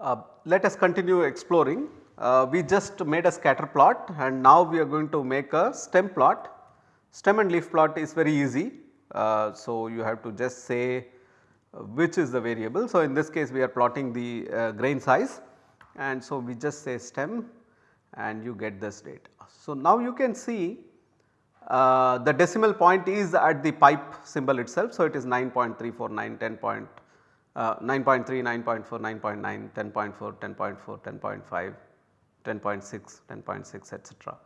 Uh, let us continue exploring. Uh, we just made a scatter plot and now we are going to make a stem plot. Stem and leaf plot is very easy. Uh, so, you have to just say which is the variable. So, in this case we are plotting the uh, grain size and so we just say stem and you get this data. So, now you can see uh, the decimal point is at the pipe symbol itself. So, it is 9.349, 10 point, uh, 9.3, 9.4, 9.9, 10.4, 10.4, 10.5, 10.6, 10.6 etc.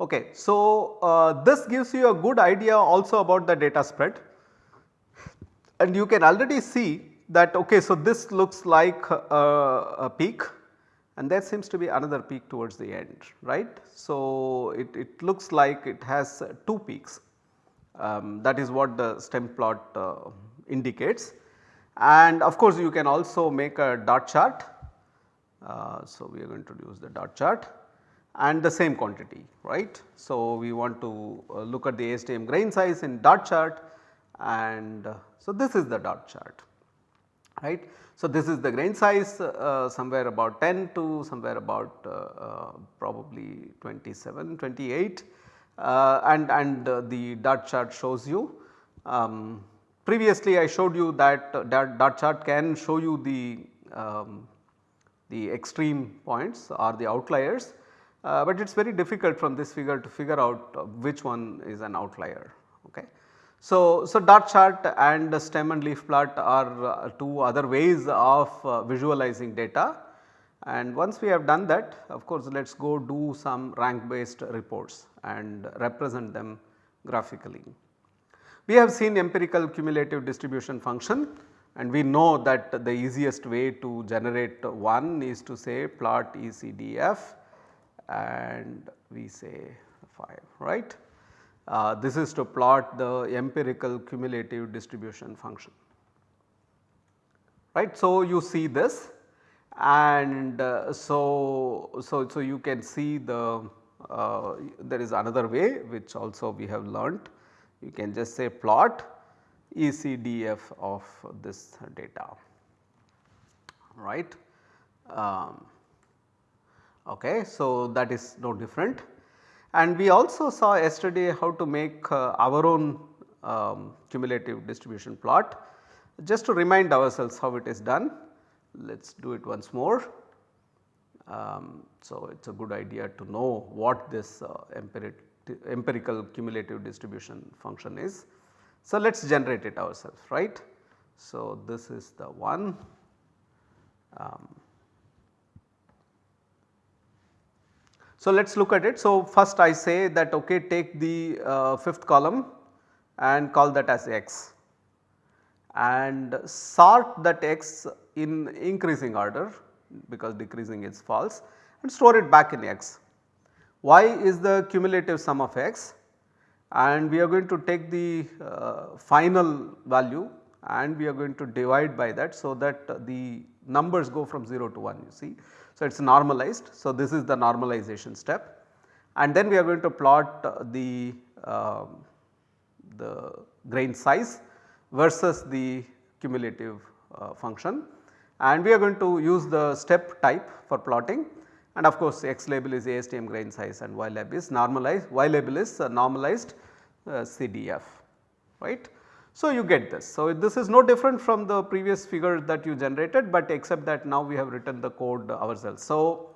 Okay. So, uh, this gives you a good idea also about the data spread and you can already see that okay. So, this looks like a, a peak and there seems to be another peak towards the end right. So, it, it looks like it has two peaks um, that is what the stem plot uh, indicates and of course you can also make a dot chart. Uh, so, we are going to use the dot chart and the same quantity right. So, we want to uh, look at the ASTM grain size in dot chart and uh, so this is the dot chart right. So, this is the grain size uh, somewhere about 10 to somewhere about uh, uh probably 27, 28 uh, and, and the dot chart shows you. Um, previously I showed you that that dot chart can show you the, um, the extreme points or the outliers, but it is very difficult from this figure to figure out which one is an outlier. Okay. So, so dot chart and stem and leaf plot are uh, two other ways of uh, visualizing data and once we have done that of course let us go do some rank based reports and represent them graphically. We have seen empirical cumulative distribution function and we know that the easiest way to generate one is to say plot ECDF and we say 5 right. Uh, this is to plot the empirical cumulative distribution function right. So, you see this and uh, so, so, so you can see the uh, there is another way which also we have learnt you can just say plot ECDF of this data right. Um, okay, so that is no different and we also saw yesterday how to make uh, our own um, cumulative distribution plot. Just to remind ourselves how it is done, let us do it once more. Um, so, it is a good idea to know what this uh, empirical cumulative distribution function is. So, let us generate it ourselves right. So, this is the one um, So, let us look at it. So, first I say that okay take the uh, fifth column and call that as x and sort that x in increasing order because decreasing is false and store it back in x. y is the cumulative sum of x and we are going to take the uh, final value and we are going to divide by that so that the numbers go from 0 to 1 you see. So, it is normalized. So, this is the normalization step and then we are going to plot the, uh, the grain size versus the cumulative uh, function and we are going to use the step type for plotting and of course, x label is ASTM grain size and y label is normalized, y label is uh, normalized uh, CDF right. So, you get this. So, this is no different from the previous figure that you generated, but except that now we have written the code ourselves. So,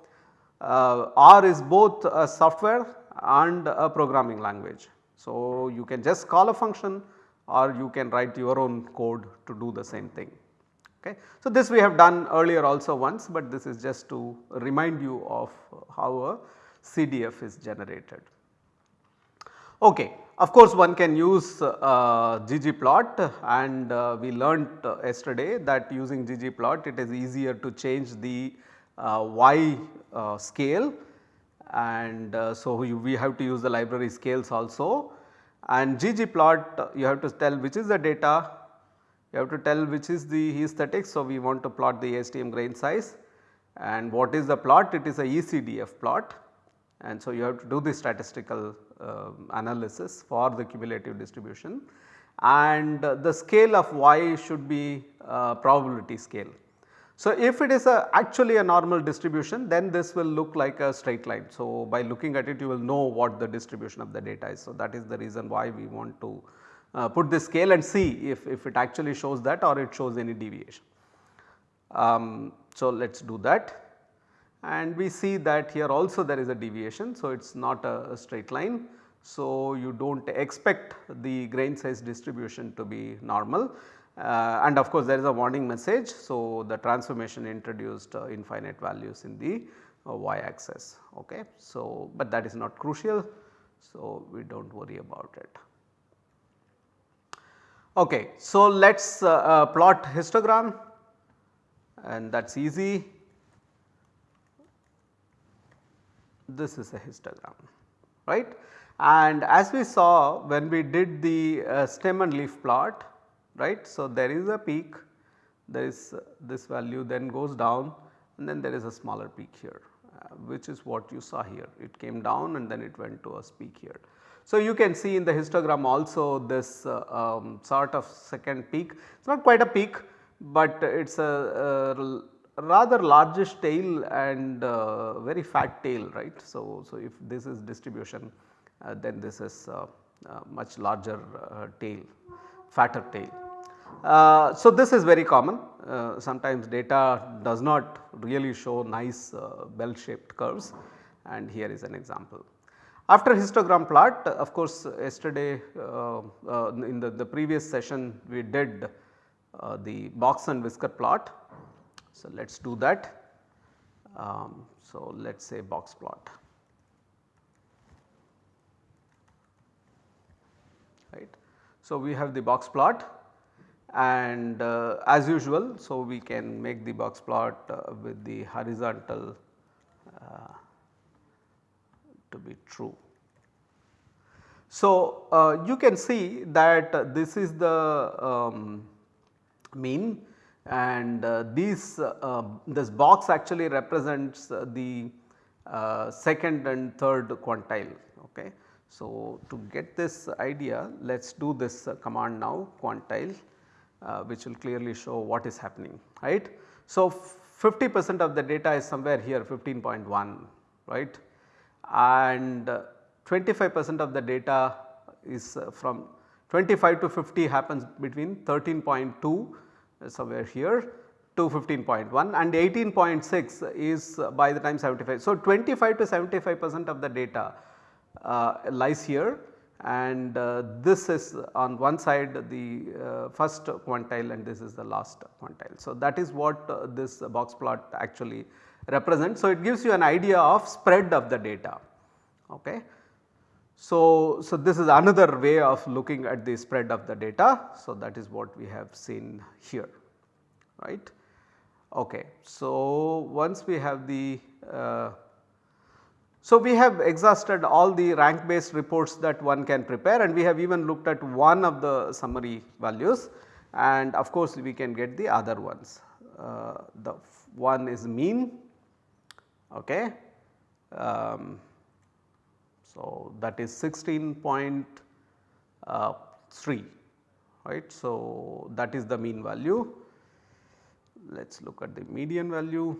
uh, R is both a software and a programming language. So, you can just call a function or you can write your own code to do the same thing. Okay. So, this we have done earlier also once, but this is just to remind you of how a CDF is generated. Okay. Of course, one can use uh, ggplot and uh, we learnt uh, yesterday that using ggplot it is easier to change the uh, y uh, scale and uh, so you, we have to use the library scales also and ggplot you have to tell which is the data, you have to tell which is the aesthetic. So, we want to plot the ASTM grain size and what is the plot it is a ECDF plot and so you have to do the statistical uh, analysis for the cumulative distribution and the scale of y should be uh, probability scale. So, if it is a actually a normal distribution then this will look like a straight line. So, by looking at it you will know what the distribution of the data is. So, that is the reason why we want to uh, put this scale and see if, if it actually shows that or it shows any deviation. Um, so, let us do that and we see that here also there is a deviation. So, it is not a, a straight line. So, you do not expect the grain size distribution to be normal uh, and of course there is a warning message. So, the transformation introduced uh, infinite values in the uh, y axis ok. So, but that is not crucial. So, we do not worry about it. Okay, so let us uh, uh, plot histogram and that is easy. This is a histogram right and as we saw when we did the uh, stem and leaf plot right. So, there is a peak there is uh, this value then goes down and then there is a smaller peak here which is what you saw here it came down and then it went to a peak here. So, you can see in the histogram also this uh, um, sort of second peak it is not quite a peak, but it is a, a, rather largish tail and uh, very fat tail right. So, so if this is distribution uh, then this is uh, much larger tail fatter tail. Uh, so, this is very common uh, sometimes data does not really show nice uh, bell shaped curves and here is an example. After histogram plot of course yesterday uh, uh, in the, the previous session we did the box and whisker plot. So, let us do that. Um, so, let us say box plot. Right. So, we have the box plot and uh, as usual so we can make the box plot uh, with the horizontal uh, to be true. So, uh, you can see that this is the um, mean and uh, these uh, this box actually represents the second and third quantile. Okay. So, to get this idea let us do this command now quantile which will clearly show what is happening right. So, 50 percent of the data is somewhere here 15.1 right and 25 percent of the data is uh, from 25 to 50 happens between 13.2 uh, somewhere here to 15.1 and 18.6 is by the time 75. So, 25 to 75 percent of the data uh, lies here and uh, this is on one side the uh, first quantile and this is the last quantile. So, that is what uh, this box plot actually represents. So, it gives you an idea of spread of the data. Okay. So, so this is another way of looking at the spread of the data. So, that is what we have seen here right. Okay. So, once we have the uh, so, we have exhausted all the rank based reports that one can prepare and we have even looked at one of the summary values and of course, we can get the other ones. Uh, the one is mean okay. Um, so, that is 16.3 uh, right. So, that is the mean value. Let us look at the median value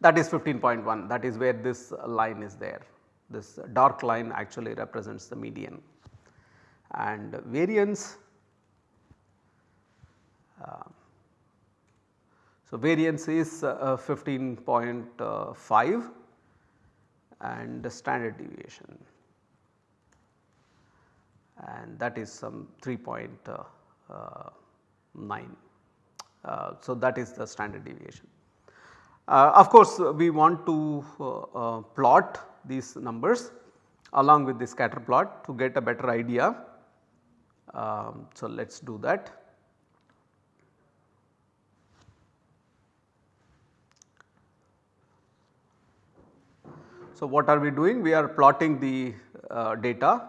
that is 15.1 that is where this line is there. This dark line actually represents the median and variance. Uh, so, variance is uh, 15.5 and standard deviation and that is some 3.9. Uh, uh, so, that is the standard deviation. Uh, of course, we want to uh, uh, plot these numbers along with the scatter plot to get a better idea. Um, so, let us do that. So, what are we doing? We are plotting the uh, data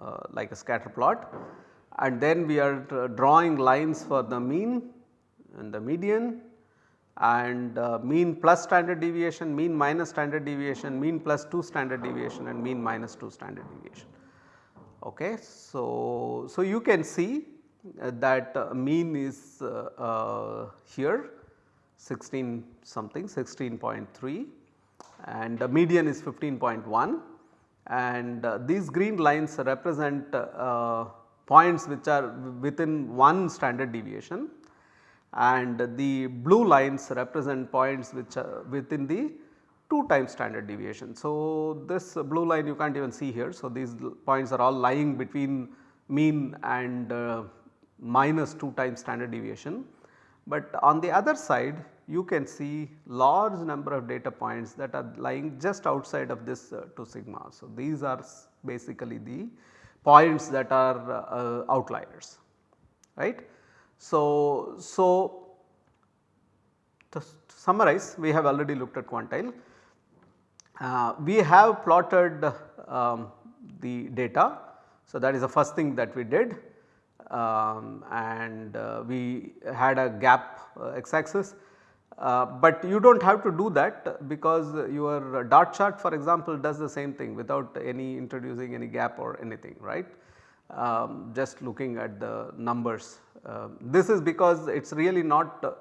uh, like a scatter plot and then we are drawing lines for the mean and the median and uh, mean plus standard deviation, mean minus standard deviation, mean plus 2 standard deviation and mean minus 2 standard deviation. Okay. So, so you can see uh, that uh, mean is uh, uh, here 16 something 16.3 and the median is 15.1 and uh, these green lines represent points which are within one standard deviation and the blue lines represent points which are within the 2 times standard deviation. So, this blue line you can't even see here. So, these points are all lying between mean and uh, minus 2 times standard deviation. But on the other side you can see large number of data points that are lying just outside of this uh, 2 sigma. So, these are basically the points that are uh, outliers right. So, so to summarize we have already looked at quantile. Uh, we have plotted um, the data. So, that is the first thing that we did um, and uh, we had a gap uh, x axis. Uh, but you do not have to do that because your dot chart for example does the same thing without any introducing any gap or anything right um, just looking at the numbers. Uh, this is because it is really not uh,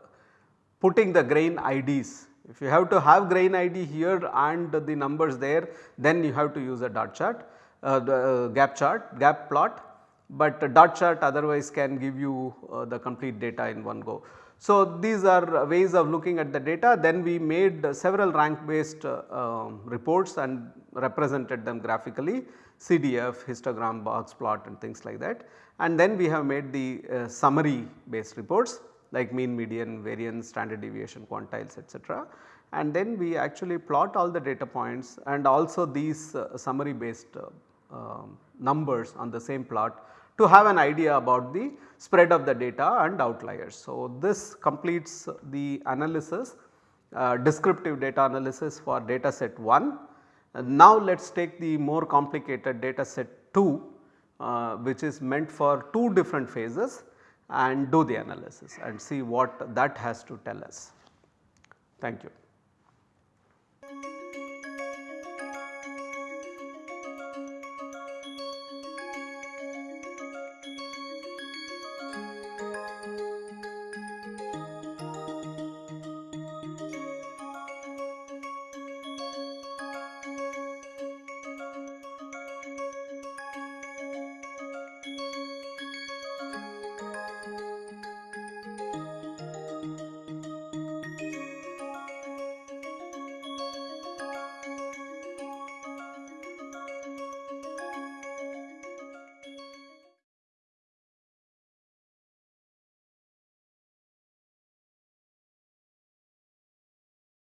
putting the grain IDs. If you have to have grain ID here and the numbers there then you have to use a dot chart uh, the uh, gap chart gap plot but dot chart otherwise can give you uh, the complete data in one go. So, these are ways of looking at the data then we made several rank based uh, um, reports and represented them graphically CDF, histogram, box plot and things like that. And then we have made the uh, summary based reports like mean, median, variance, standard deviation, quantiles etc. And then we actually plot all the data points and also these uh, summary based uh, um, numbers on the same plot to have an idea about the spread of the data and outliers. So, this completes the analysis uh, descriptive data analysis for data set 1 now let us take the more complicated data set 2 uh, which is meant for 2 different phases and do the analysis and see what that has to tell us. Thank you.